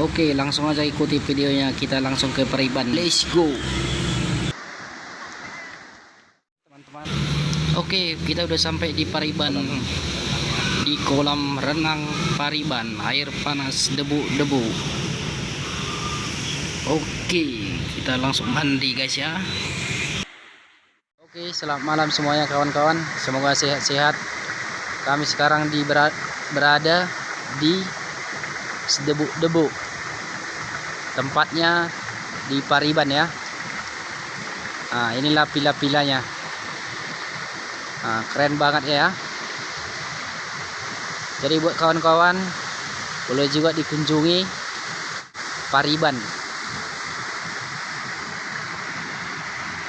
Oke, langsung aja ikuti videonya. Kita langsung ke Periban. Let's go. Teman-teman. Oke, kita udah sampai di Pariban. Di kolam renang Pariban. Air panas debu-debu. Oke, kita langsung mandi guys ya. Oke, selamat malam semuanya kawan-kawan. Semoga sehat-sehat. Kami sekarang di berada di debu-debu. Tempatnya di Pariban ya. Nah, inilah pila-pilanya. Nah, keren banget ya. Jadi buat kawan-kawan boleh juga dikunjungi Pariban.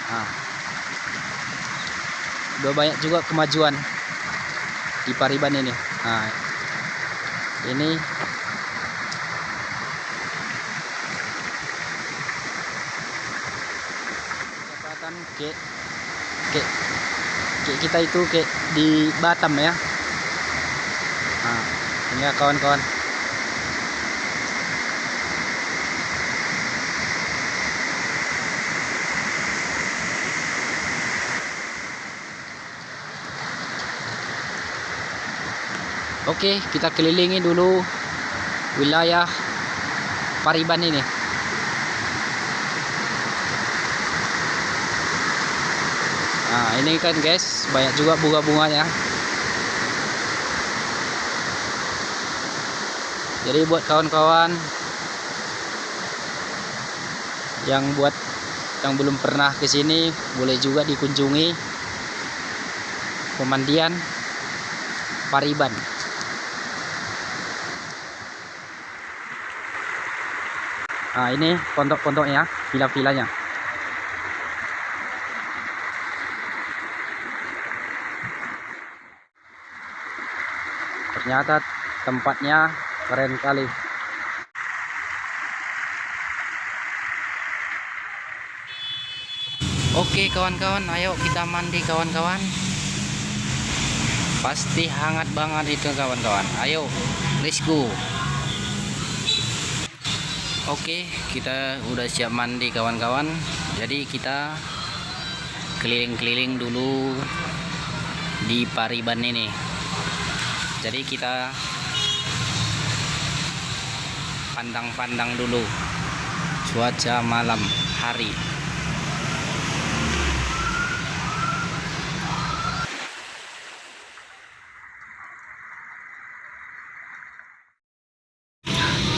Nah, banyak juga kemajuan di Pariban ini. Nah, ini kayak kayak kayak kita itu kayak di Batam ya nah ini ya kawan-kawan Oke, kita kelilingi dulu wilayah Pariban ini. Nah, ini kan guys, banyak juga bunga-bunganya. Jadi buat kawan-kawan yang buat yang belum pernah ke sini, boleh juga dikunjungi pemandian Pariban. Nah, ini pondok-pondoknya, villa-villanya. Ternyata tempatnya keren kali. Oke kawan-kawan, ayo kita mandi kawan-kawan. Pasti hangat banget itu kawan-kawan. Ayo, let's go. Oke, kita udah siap mandi kawan-kawan. Jadi kita keliling-keliling dulu di Pariban ini. Jadi kita pandang-pandang dulu cuaca malam hari.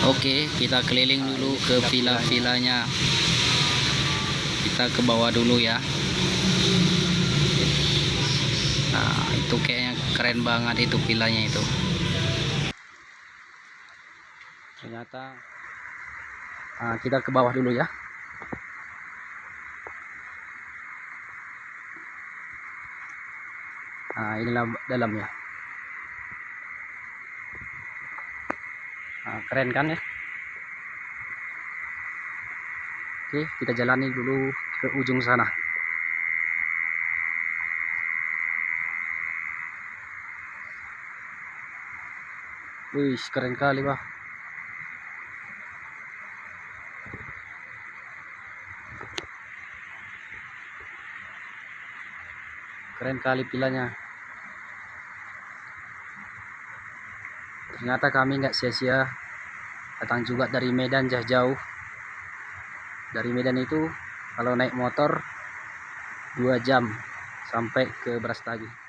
Oke, kita keliling dulu ke villa-villanya. Kita ke bawah dulu ya. Nah, itu kayaknya keren banget itu villanya itu. Ternyata nah, kita ke bawah dulu ya. Nah, inilah dalamnya. Nah, keren kan ya oke kita jalani dulu ke ujung sana wih keren kali bah keren kali pilanya. Ternyata kami nggak sia-sia datang juga dari Medan jauh-jauh. Dari Medan itu kalau naik motor dua jam sampai ke Brastagi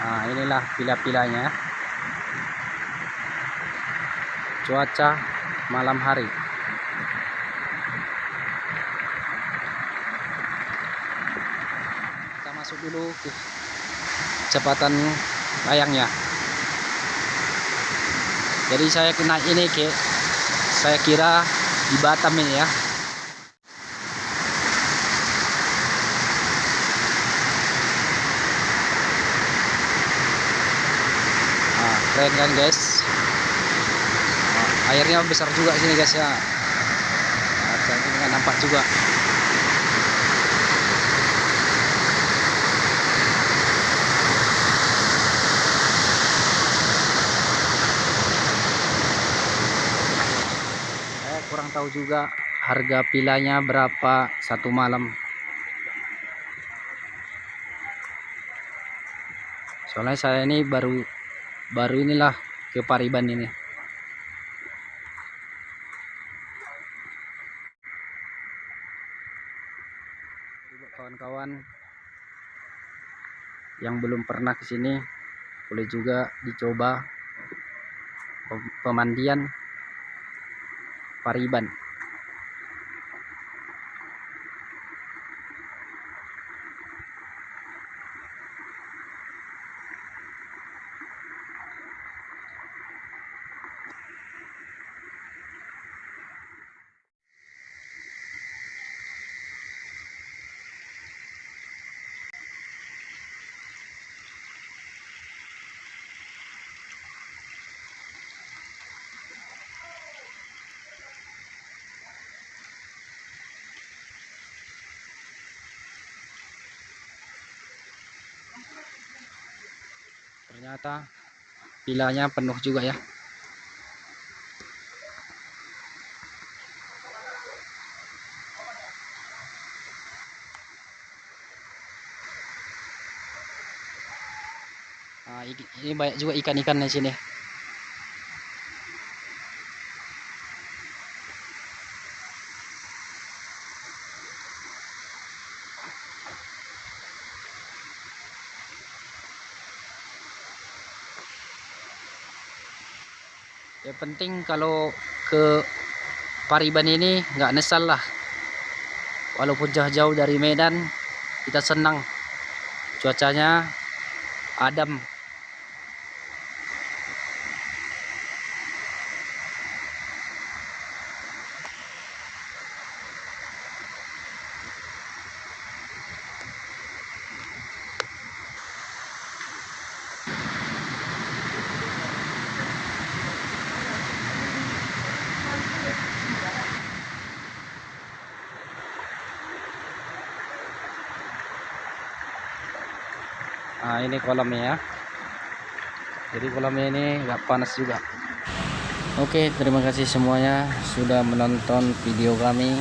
nah inilah pila-pilanya. Cuaca malam hari. Masuk dulu ke kecepatan layangnya. Jadi saya kena ini ke saya kira di Batam ini ya keren kan guys? Nah, airnya besar juga sini guys ya. Nah, ini kan nampak juga. Saya kurang tahu juga harga pilanya berapa satu malam. Soalnya saya ini baru baru inilah ke Pariban ini kawan-kawan yang belum pernah ke sini boleh juga dicoba pemandian Pariban ternyata pilanya penuh juga ya Nah, ini banyak juga ikan-ikan di sini. Ya penting kalau ke Pariban ini nggak nesal lah. Walaupun jauh-jauh dari Medan, kita senang. Cuacanya adem nah ini kolamnya ya. Jadi kolamnya ini nggak panas juga. Oke terima kasih semuanya sudah menonton video kami